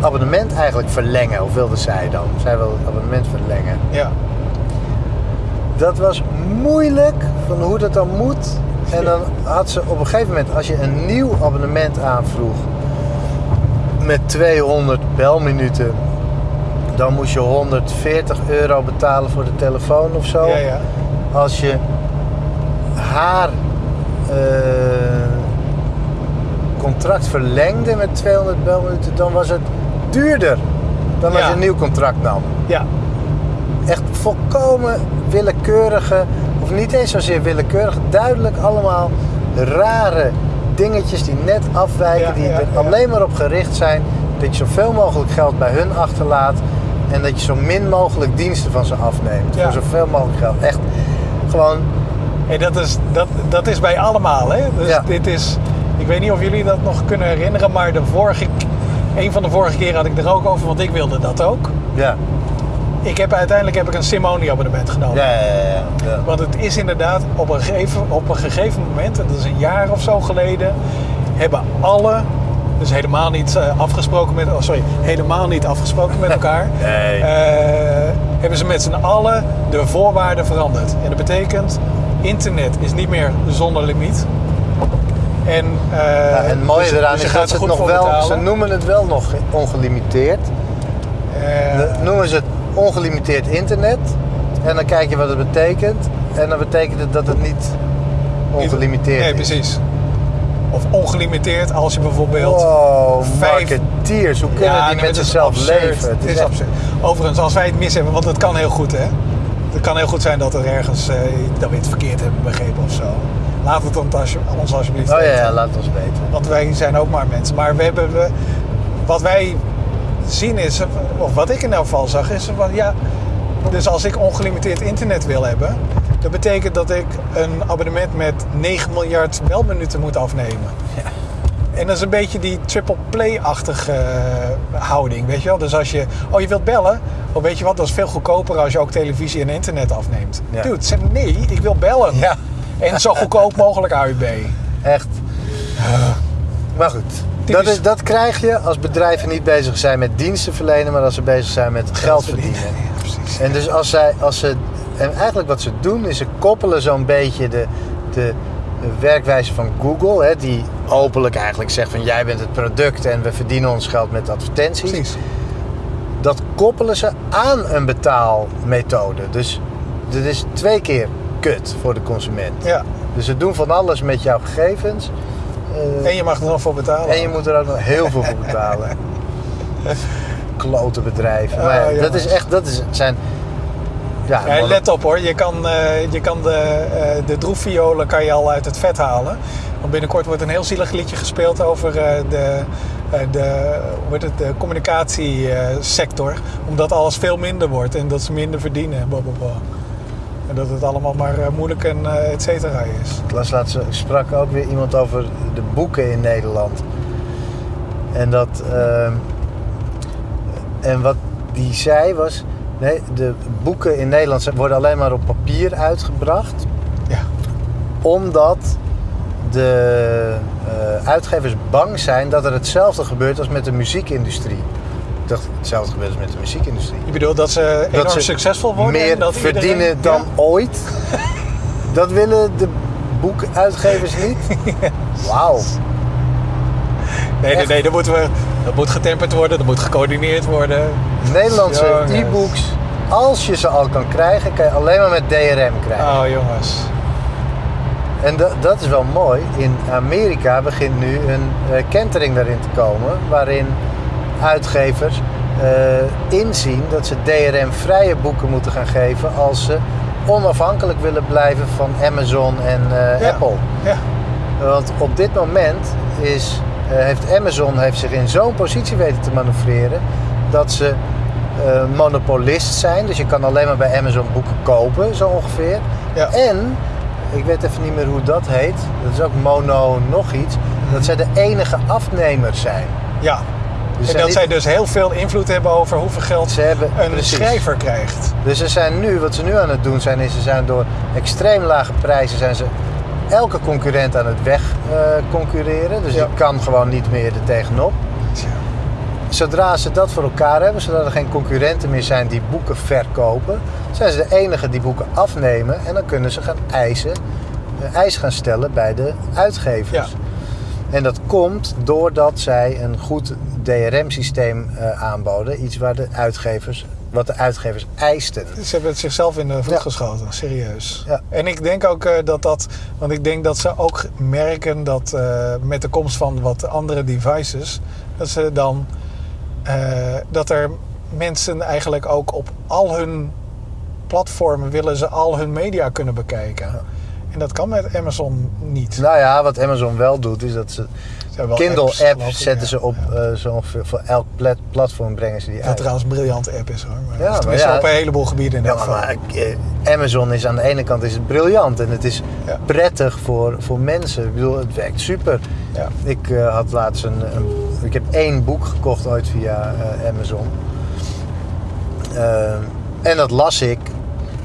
abonnement eigenlijk verlengen. Of wilde zij dan? Zij wilde het abonnement verlengen. Ja. Dat was moeilijk van hoe dat dan moet. En dan had ze op een gegeven moment, als je een nieuw abonnement aanvroeg met 200 belminuten, dan moest je 140 euro betalen voor de telefoon of zo. Ja, ja. Als je haar eh, contract verlengde met 200 belminuten, dan was het duurder dan als Ja. je een nieuw contract nam Ja. echt volkomen willekeurige, of niet eens zozeer willekeurig, duidelijk allemaal rare dingetjes die net afwijken, Ja, die er ja. alleen maar op gericht zijn dat je zoveel mogelijk geld bij hun achterlaat en dat je zo min mogelijk diensten van ze afneemt. Voor zoveel mogelijk geld. Echt gewoon, Hey, dat, is, dat, dat is bij allemaal. Hè? Dus dit is, ik weet niet of jullie dat nog kunnen herinneren, maar de vorige, een van de vorige keren had ik er ook over, want ik wilde dat ook. ja. Ik heb, uiteindelijk heb ik een Simone abonnement genomen. Ja, ja, ja. Want het is inderdaad op een, gegeven, op een gegeven moment, en dat is een jaar of zo geleden, hebben alle, dus helemaal niet eh, afgesproken met, oh sorry, helemaal niet afgesproken met elkaar, Nee. eh, hebben ze met z'n allen de voorwaarden veranderd. En dat betekent, internet is niet meer zonder limiet. En, Ja, en het mooie dus- eraan dus is dat ze het nog wel, betalen. ze noemen het wel nog ongelimiteerd. Noemen ze het ongelimiteerd internet. En dan kijk je wat het betekent. En dan betekent het dat het niet ongelimiteerd nee, is. precies. Of ongelimiteerd als je bijvoorbeeld... Wow, vijf- marketeers. Hoe kunnen Ja, die nee, het zichzelf absurd. leven? Het is absurd. Overigens, als wij het mis hebben, want het kan heel goed, hè. Het kan heel goed zijn dat er ergens, eh, dat we het verkeerd hebben begrepen of zo. Laat het als, ons alsjeblieft Oh ja, weten. ja, laat ons weten. Want wij zijn ook maar mensen. Maar we hebben, we, wat wij zien is, of wat ik in elk geval zag, is van ja. Dus als ik ongelimiteerd internet wil hebben, dat betekent dat ik een abonnement met 9 miljard belminuten moet afnemen. En dat is een beetje die triple play-achtige eh, houding, weet je wel. Dus als je, oh je wilt bellen, oh weet je wat, dat is veel goedkoper als je ook televisie en internet afneemt. Ja. Dude, zeg nee, ik wil bellen. Ja. En zo goedkoop mogelijk AUB. Echt. Maar goed, dat, is, dat krijg je als bedrijven niet bezig zijn met diensten verlenen, maar als ze bezig zijn met geld verdienen. Ja, precies. En dus als zij, als ze, en eigenlijk wat ze doen is ze koppelen zo'n beetje de, de, de werkwijze van Google, hè, die openlijk eigenlijk zegt van jij bent het product en we verdienen ons geld met advertenties. Precies. Dat koppelen ze aan een betaalmethode. Dus dit is twee keer kut voor de consument. Ja. Dus ze doen van alles met jouw gegevens. Eh, En je mag er nog voor betalen. en je moet er ook nog heel veel voor betalen. Klote bedrijven. Ah, maar ja, dat is echt, dat is, zijn. Ja, let op hoor, je kan, eh, je kan de, eh de droefviolen kan je al uit het vet halen. Want binnenkort wordt een heel zielig liedje gespeeld over de, de, hoe heet het, de communicatiesector. omdat alles veel minder wordt en dat ze minder verdienen. blablabla. En dat het allemaal maar eh, moeilijk en eh, et cetera is. Las laatst, sprak ook weer iemand over de boeken in Nederland. En dat. ehm, en wat die zei was. Nee, de boeken in Nederland worden alleen maar op papier uitgebracht. Ja. Omdat de eh, uitgevers bang zijn dat er hetzelfde gebeurt als met de muziekindustrie. Ik dacht, hetzelfde gebeurt als met de muziekindustrie. Je bedoelt dat ze enorm ze succesvol worden? Meer en dat verdienen iedereen- dan Ja. ooit. dat willen de boekuitgevers niet. Wauw. Nee, nee, nee, dat, moeten we, dat moet getemperd worden, dat moet gecoördineerd worden. Nederlandse e-books, als je ze al kan krijgen, kan je alleen maar met DRM krijgen. Oh jongens. En dat, dat is wel mooi. In Amerika begint nu een eh, kentering daarin te komen, waarin uitgevers eh, inzien dat ze DRM-vrije boeken moeten gaan geven als ze onafhankelijk willen blijven van Amazon en eh, Ja. Apple. Ja. Want op dit moment is, eh, heeft Amazon heeft zich in zo'n positie weten te manoeuvreren dat ze monopolist zijn. Dus je kan alleen maar bij Amazon boeken kopen, zo ongeveer. Ja. En, ik weet even niet meer hoe dat heet, dat is ook mono nog iets, dat zij de enige afnemers zijn. ja. Dus en dat zij dus heel veel invloed hebben over hoeveel geld Ze hebben, een precies. schrijver krijgt. Dus ze zijn nu, wat ze nu aan het doen zijn, is ze zijn door extreem lage prijzen zijn ze elke concurrent aan het weg concurreren. Dus Ja. je kan gewoon niet meer er tegenop. Zodra ze dat voor elkaar hebben, zodat er geen concurrenten meer zijn die boeken verkopen, zijn ze de enige die boeken afnemen en dan kunnen ze gaan eisen, eh, eisen gaan stellen bij de uitgevers. Ja. En dat komt doordat zij een goed DRM-systeem eh, aanboden, iets waar de uitgevers, wat de uitgevers eisten. Ze hebben het zichzelf in de voet Ja. geschoten, serieus. Ja. En ik denk ook eh, dat dat, want ik denk dat ze ook merken dat eh, met de komst van wat andere devices, dat ze dan, dat er mensen eigenlijk ook op al hun platformen willen ze al hun media kunnen bekijken. En dat kan met Amazon niet. Nou ja, wat Amazon wel doet, is dat ze Kindle-app zetten ja. ze op eh, zo ongeveer voor elk plat- platform brengen ze die uit. trouwens een briljante app is hoor. Maar Ja, maar tenminste ja. op een heleboel gebieden in Ja, elk maar, geval. maar, eh, Amazon is aan de ene kant is het briljant en het is Ja. prettig voor, voor mensen. Ik bedoel, het werkt super. Ja. Ik eh, had laatst een, een- Ik heb één boek gekocht ooit via Amazon. Eh, en dat las ik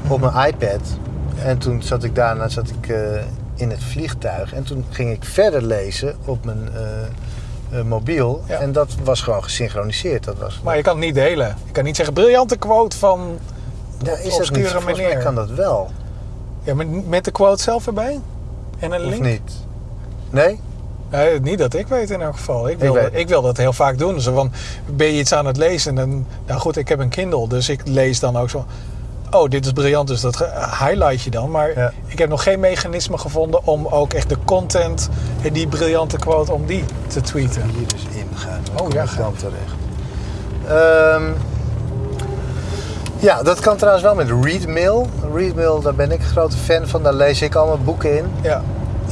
op mijn iPad. En toen zat ik daarna zat ik, eh, in het vliegtuig. En toen ging ik verder lezen op mijn eh, eh, mobiel. Ja. En dat was gewoon gesynchroniseerd. Dat was, Maar je kan het niet delen. Je kan niet zeggen briljante quote van ja, is dat niet? mij manier. kan dat wel. Ja, met, met de quote zelf erbij? En een Of link? niet? Nee? Nee, niet dat ik weet in elk geval. Ik wil, ik wil dat heel vaak doen. Zo van, ben je iets aan het lezen? En, nou goed, ik heb een Kindle, dus ik lees dan ook zo. Oh, dit is briljant, dus dat highlight je dan. Maar Ja. ik heb nog geen mechanisme gevonden om ook echt de content en die briljante quote, om die te tweeten. Hier dus ingaan. Dan Oh, ja, ik ga. dan terecht. Ehm, ja, dat kan trouwens wel met Readmail. Readmail, daar ben ik een grote fan van. Daar lees ik allemaal boeken in. Ja,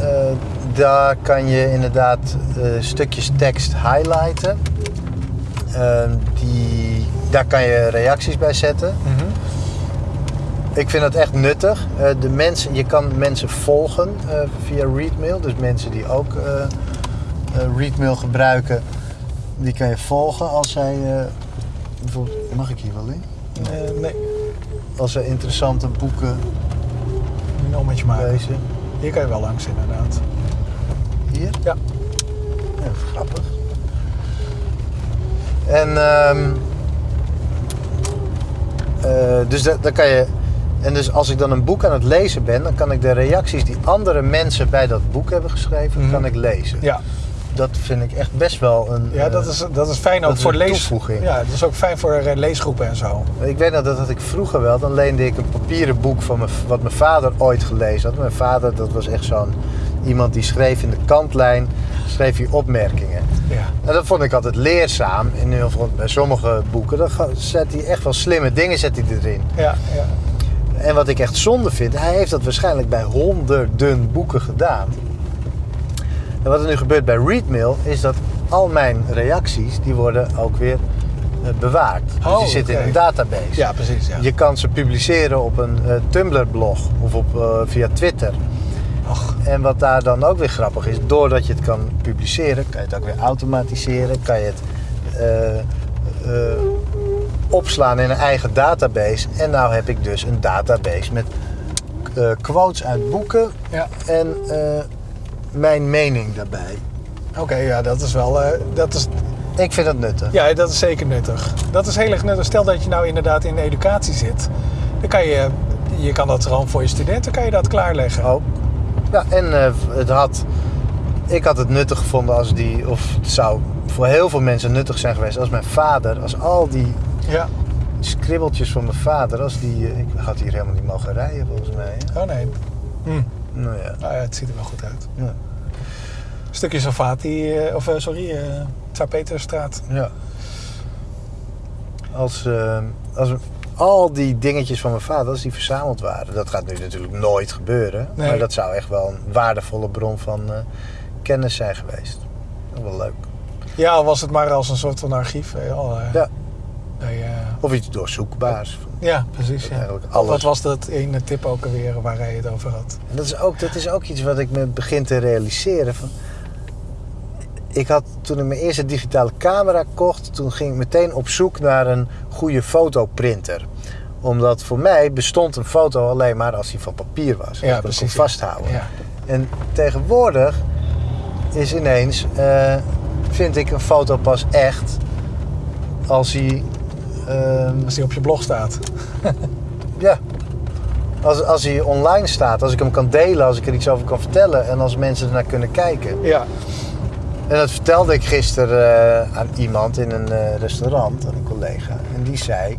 Eh, daar kan je inderdaad eh, stukjes tekst highlighten. Ehm, die, daar kan je reacties bij zetten. mhm. Ik vind dat echt nuttig. Eh, de mensen, je kan mensen volgen eh, via Readmail. Dus mensen die ook eh, Readmail gebruiken, die kan je volgen als zij. bijvoorbeeld, mag ik hier wel in? Nee, Als zij interessante boeken een ommetje maken. lezen. Hier kan je wel langs inderdaad. Hier? Ja. Ja, grappig. En ehm, eh, dus dat, dan kan je. En dus als ik dan een boek aan het lezen ben, dan kan ik de reacties die andere mensen bij dat boek hebben geschreven, Mhm. kan ik lezen. Ja, Dat vind ik echt best wel een. ja dat, eh, is, dat is fijn ook voor een lees. toevoeging. Ja, dat is ook fijn voor eh, leesgroepen en zo. Ik weet nog dat had ik vroeger wel. Dan leende ik een papieren boek van mijn, wat mijn vader ooit gelezen had. Mijn vader, dat was echt zo'n iemand die schreef in de kantlijn, schreef hij opmerkingen. Ja. En dat vond ik altijd leerzaam. In ieder geval bij sommige boeken. Dan zet hij echt wel slimme dingen zet hij erin. Ja, ja. En wat ik echt zonde vind, hij heeft dat waarschijnlijk bij honderden boeken gedaan. En wat er nu gebeurt bij Readmail is dat al mijn reacties, die worden ook weer eh, bewaard. Dus Oh, die zitten in een database. ja precies. Ja. Je kan ze publiceren op een eh, Tumblr-blog of op, eh, via Twitter. Och, En wat daar dan ook weer grappig is, doordat je het kan publiceren, kan je het ook weer automatiseren, kan je het opslaan in een eigen database. En nou heb ik dus een database met eh, quotes uit boeken ja. en eh, mijn mening daarbij. Oké, ja, dat is wel. eh, dat is, Ik vind dat nuttig. ja, dat is zeker nuttig. Dat is heel erg nuttig. Stel dat je nou inderdaad in de educatie zit, dan kan je, je kan dat gewoon voor je studenten kan je dat klaarleggen. Ook. Ja, en het had, ik had het nuttig gevonden als die, of het zou voor heel veel mensen nuttig zijn geweest als mijn vader, als al die Ja. skribbeltjes van mijn vader, als die, eh, ik had hier helemaal niet mogen rijden volgens mij. hè? Oh nee. Hm. Nou ja. Nou ja, het ziet er wel goed uit. Ja. Stukje Salvati, eh, of eh, sorry, Peterstraat. ja. Als, als al die dingetjes van mijn vader, als die verzameld waren, dat gaat nu natuurlijk nooit gebeuren, Nee. maar dat zou echt wel een waardevolle bron van kennis zijn geweest. Dat wel leuk. Ja, al was het maar als een soort van archief. al, Ja. Of iets doorzoekbaars. ja, precies. Ja. Alles. Wat was dat ene tip ook alweer waar hij het over had? En dat is, ook, dat is ook iets wat ik me begin te realiseren. Van, ik had toen ik mijn eerste digitale camera kocht, toen ging ik meteen op zoek naar een goede fotoprinter. Omdat voor mij bestond een foto alleen maar als die van papier was. dat ik kon ja. vasthouden. Ja. En tegenwoordig is ineens, eh, vind ik een foto pas echt als hij. Ehm, Als die op je blog staat. ja. Als, als hij online staat, als ik hem kan delen, als ik er iets over kan vertellen en als mensen ernaar kunnen kijken. Ja. En dat vertelde ik gisteren eh, aan iemand in een eh, restaurant, aan een collega. En die zei: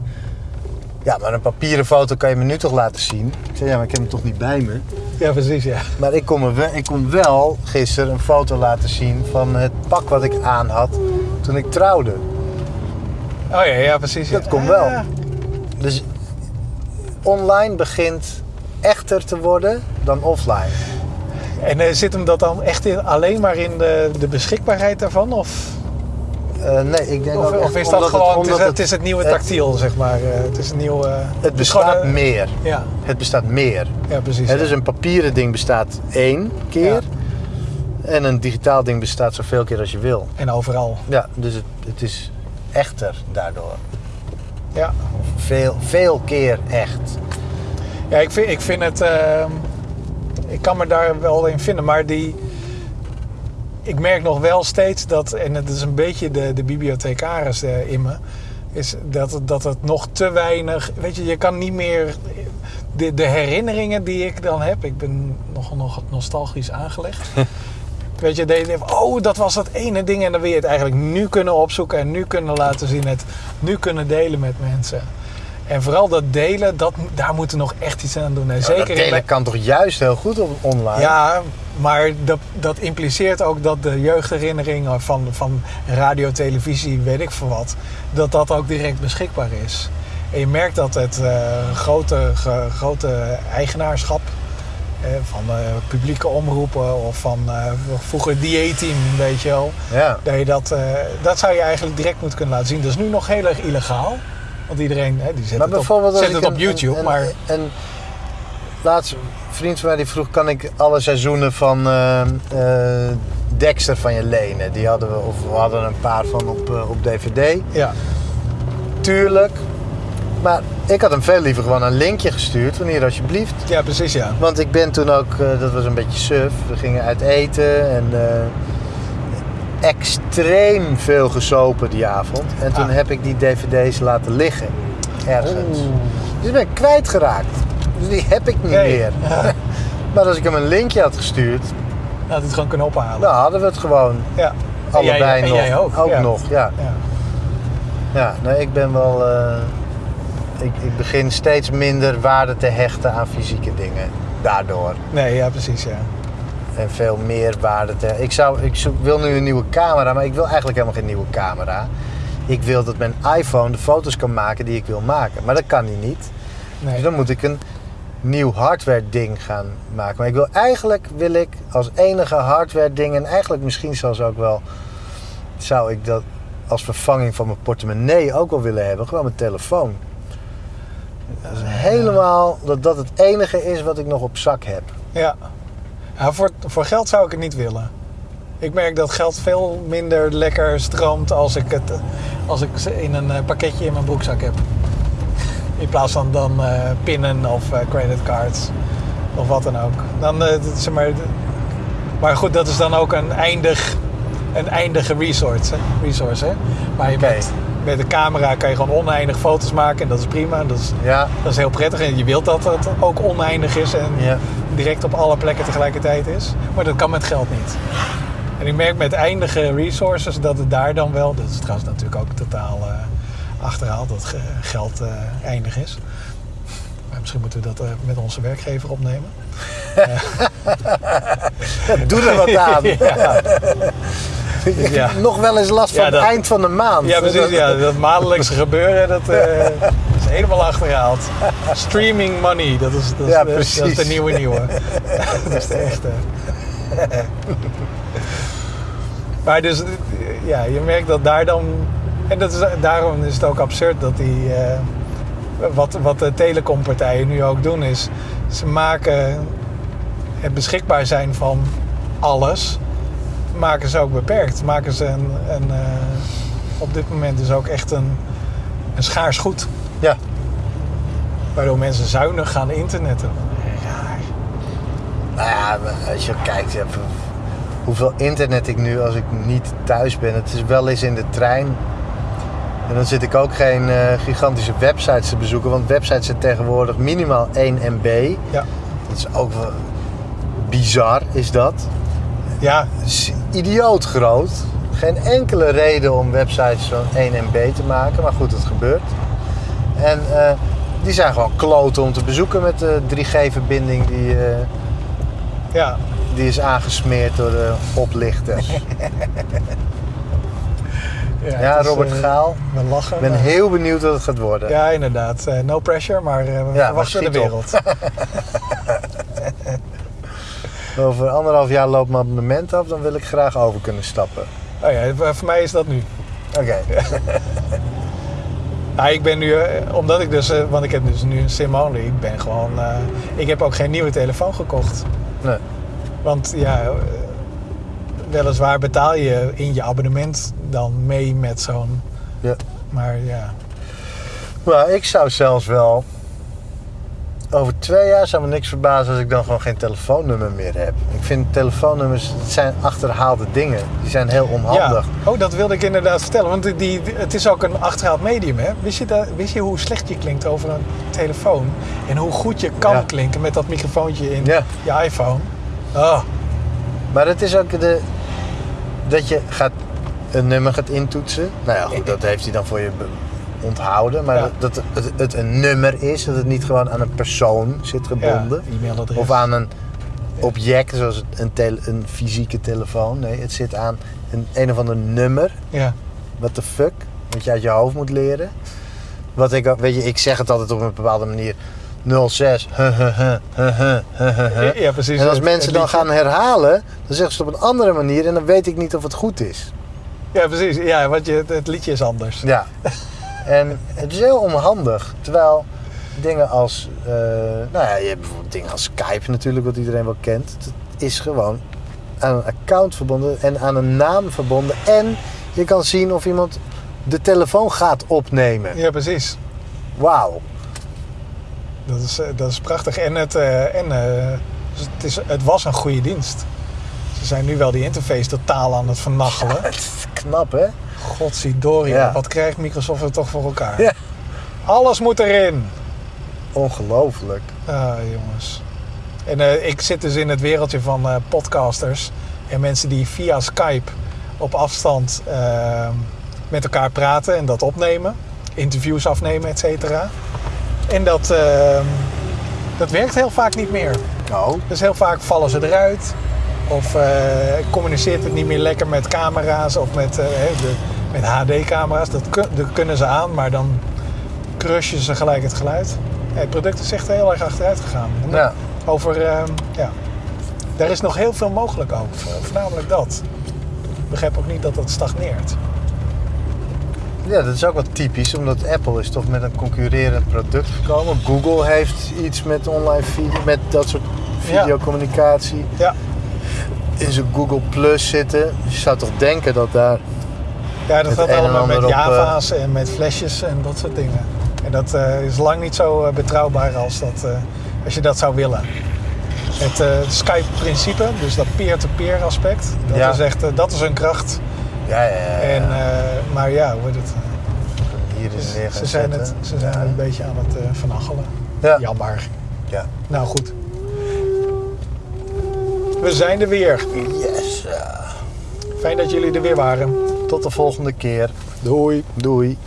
Ja, maar een papieren foto kan je me nu toch laten zien? Ik zei: Ja, maar ik heb hem toch niet bij me. ja, precies. Ja. Maar ik kon, me wel, ik kon wel gisteren een foto laten zien van het pak wat ik aan had toen ik trouwde. Oh ja, ja precies. Dat ja. komt wel. Ah, Dus online begint echter te worden dan offline. En eh, zit hem dat dan echt in, alleen maar in de, de beschikbaarheid daarvan? Of, Eh, nee, ik denk of, of is dat gewoon, het, omdat is, het is het nieuwe het- tactiel, zeg maar. eh, het is een nieuw... eh, Het gewoon bestaat meer. Ja, Het bestaat meer. ja, precies. Het ja. is een papieren ding bestaat één keer. En een digitaal ding bestaat zoveel keer als je wil. En overal. Ja, dus het, het is echter daardoor. Ja. Veel, veel keer echt. Ja, ik vind, ik vind het. ehm, ik kan me daar wel in vinden, maar die. Ik merk nog wel steeds dat, en het is een beetje de, de bibliothecaris eh, in me, is dat, het- dat het nog te weinig. Weet je, je kan niet meer. De, de herinneringen die ik dan heb, ik ben nogal nog nostalgisch aangelegd. Weet je, dat je oh, dat was dat ene ding. En dan wil je het eigenlijk nu kunnen opzoeken en nu kunnen laten zien. Het nu kunnen delen met mensen. En vooral dat delen, dat, daar moeten we nog echt iets aan doen. En Ja, zeker dat delen kan toch juist heel goed op online? ja, maar dat, dat impliceert ook dat de jeugdherinneringen van, van radio, televisie, weet ik veel wat, dat dat ook direct beschikbaar is. En je merkt dat het eh, grote, ge- grote eigenaarschap van eh, publieke omroepen of van eh, vroeger dieetteam, weet je wel. Ja. Dat, je dat, eh, dat zou je eigenlijk direct moeten kunnen laten zien. Dat is nu nog heel erg illegaal. Want iedereen hè, die zet Maar het op, bijvoorbeeld als zet ik het op een- YouTube. een- maar En laatst, een vriend van mij die vroeg, kan ik alle seizoenen van eh, Dexter van je lenen? Die hadden we, of we hadden een paar van op, op DVD. ja, Tuurlijk. Maar ik had hem veel liever gewoon een linkje gestuurd, van hier alsjeblieft. ja, precies ja. Want ik ben toen ook, eh, dat was een beetje suf, we gingen uit eten en eh, extreem veel gesopen die avond. En toen Ah. heb ik die dvd's laten liggen, ergens. Oeh. Dus die ben ik kwijtgeraakt. Dus die heb ik niet Nee. meer. Maar als ik hem een linkje had gestuurd, Had het gewoon kunnen ophalen. dan hadden we het gewoon ja. allebei en jij, nog. En jij ook. ja. nog, ja. Ja. Ja, nee, ik ben wel. eh, ik, ik begin steeds minder waarde te hechten aan fysieke dingen. Daardoor. Nee, ja, precies, ja. En veel meer waarde te. Ik, zou, ik zoek- wil nu een nieuwe camera, maar ik wil eigenlijk helemaal geen nieuwe camera. Ik wil dat mijn iPhone de foto's kan maken die ik wil maken. Maar dat kan hij niet. Dus dan moet ik een nieuw hardware ding gaan maken. Maar ik wil eigenlijk wil ik als enige hardware ding en eigenlijk misschien zelfs ook wel zou ik dat als vervanging van mijn portemonnee ook wel willen hebben. Gewoon mijn telefoon. Dat is helemaal dat dat het enige is wat ik nog op zak heb. Ja. ja voor, voor geld zou ik het niet willen. Ik merk dat geld veel minder lekker stroomt als ik het als ik ze in een eh, pakketje in mijn broekzak heb. In plaats van dan eh, pinnen of eh, creditcards of wat dan ook. Dan, zeg maar, maar goed, dat is dan ook een, eindig, een eindige resource. Hè? resource hè? Maar je met, met de camera kan je gewoon oneindig foto's maken en dat is prima. Dat is, Ja, dat is heel prettig en je wilt dat het ook oneindig is en ja. direct op alle plekken tegelijkertijd is. Maar dat kan met geld niet. En ik merk met eindige resources dat het daar dan wel, dat is trouwens natuurlijk ook totaal eh, achterhaald, dat ge- geld eh, eindig is. Maar misschien moeten we dat eh, met onze werkgever opnemen. Doe er wat aan. ja. Ja. Nog wel eens last van Ja, dat- het eind van de maand. ja, precies. Ja, dat maandelijkse gebeuren, dat eh, is helemaal achterhaald. Streaming money, dat is, dat is, Ja, dat is de nieuwe nieuwe. dat is de echte. maar dus, ja, je merkt dat daar dan... En dat is, daarom is het ook absurd dat die... eh, wat, wat de telecompartijen nu ook doen is... Ze maken het beschikbaar zijn van alles... maken ze ook beperkt. Maken ze een... een eh, op dit moment dus ook echt een, een schaars goed. Ja. Waardoor mensen zuinig gaan internetten. Raar. Nou ja, als je kijkt hoeveel internet ik nu als ik niet thuis ben. Het is wel eens in de trein. En dan zit ik ook geen eh, gigantische websites te bezoeken. Want websites zijn tegenwoordig minimaal 1 MB. Ja. Dat is ook wel bizar, is dat. Ja, is idioot groot. Geen enkele reden om websites van 1 MB te maken. Maar goed, het gebeurt. En eh, die zijn gewoon kloten om te bezoeken met de 3G-verbinding die... eh, ja. Die is aangesmeerd door de oplichters. Ja, Robert eh, Gaal. We lachen. Ik ben maar- heel benieuwd wat het gaat worden. Ja, inderdaad. No pressure, maar we verwachten de wereld. Over anderhalf jaar loopt mijn abonnement af, dan wil ik graag over kunnen stappen. Oh ja, voor mij is dat nu. Oké. Nou, ik ben nu, eh, omdat ik dus, eh, want ik heb dus nu een sim only. Ik ben gewoon, eh, ik heb ook geen nieuwe telefoon gekocht. Nee. Want ja, weliswaar betaal je in je abonnement dan mee met zo'n, Ja. maar ja. Maar ik zou zelfs wel. Over twee jaar zou me niks verbazen als ik dan gewoon geen telefoonnummer meer heb. Ik vind telefoonnummers, het zijn achterhaalde dingen. Die zijn heel onhandig. Ja. Oh, dat wilde ik inderdaad vertellen. Want die, die- het is ook een achterhaald medium, hè? Wist je, dat, wist je hoe slecht je klinkt over een telefoon? En hoe goed je kan Ja. klinken met dat microfoontje in Ja. je iPhone? Oh, Maar het is ook de, dat je gaat, een nummer gaat intoetsen. Nou ja, goed, dat heeft hij dan voor je onthouden. Maar Ja. dat het, het een nummer is, dat het niet gewoon aan een persoon zit gebonden. Ja. Of aan een object, zoals een, tele- een fysieke telefoon. Nee, het zit aan een, een of ander nummer. Ja. What the fuck? Wat je uit je hoofd moet leren. Wat ik, weet je, ik zeg het altijd op een bepaalde manier. 06. huh, huh, huh, huh, huh, huh, huh, huh. Ja, precies. En als mensen dan gaan herhalen, dan zeggen ze het op een andere manier en dan weet ik niet of het goed is. Ja, precies. Ja, want je, het liedje is anders. Ja. En het is heel onhandig. Terwijl dingen als, eh, nou ja, je hebt bijvoorbeeld dingen als Skype natuurlijk, wat iedereen wel kent. Het is gewoon aan een account verbonden en aan een naam verbonden. En je kan zien of iemand de telefoon gaat opnemen. Ja, precies. Wauw. Dat is, eh, dat is prachtig. En, het, eh, en dus het, is, het was een goede dienst. Ze zijn nu wel die interface totaal aan het vernachelen. Het is knap, hè? Godzijdorie, Ja. wat krijgt Microsoft er toch voor elkaar? Ja. Alles moet erin. Ongelooflijk. Ah, jongens. En eh, ik zit dus in het wereldje van eh, podcasters en mensen die via Skype op afstand eh, met elkaar praten en dat opnemen, interviews afnemen, et cetera. En dat, eh, dat werkt heel vaak niet meer. Oh, Dus heel vaak vallen ze eruit. Of eh, communiceert het niet meer lekker met camera's of met, eh, de, met HD-camera's. Dat, kun- dat kunnen ze aan, maar dan crushen ze gelijk het geluid. Ja, het product is echt heel erg achteruit gegaan. ja. Over, eh, ja. Daar is nog heel veel mogelijk over. Voornamelijk dat. Ik begrijp ook niet dat dat stagneert. Ja, dat is ook wat typisch, omdat Apple is toch met een concurrerend product gekomen. Google heeft iets met online video, met dat soort Ja. videocommunicatie Ja, in zijn Google Plus zitten. Je zou toch denken dat daar... ja dat gaat allemaal met op, eh, Java's en met flesjes en dat soort dingen. En dat eh, is lang niet zo eh, betrouwbaar als, dat, als je dat zou willen. Het Skype-principe, dus dat peer-to-peer aspect, dat Ja. is echt, dat is een kracht. Ja, ja, ja. En, maar ja, hoe heet het? Hier is Ze gaan zijn, het, ze zijn ja. een beetje aan het vernachelen. Ja. Jammer. ja. Nou goed. We zijn er weer. Yes. Fijn dat jullie er weer waren. Tot de volgende keer. Doei. Doei.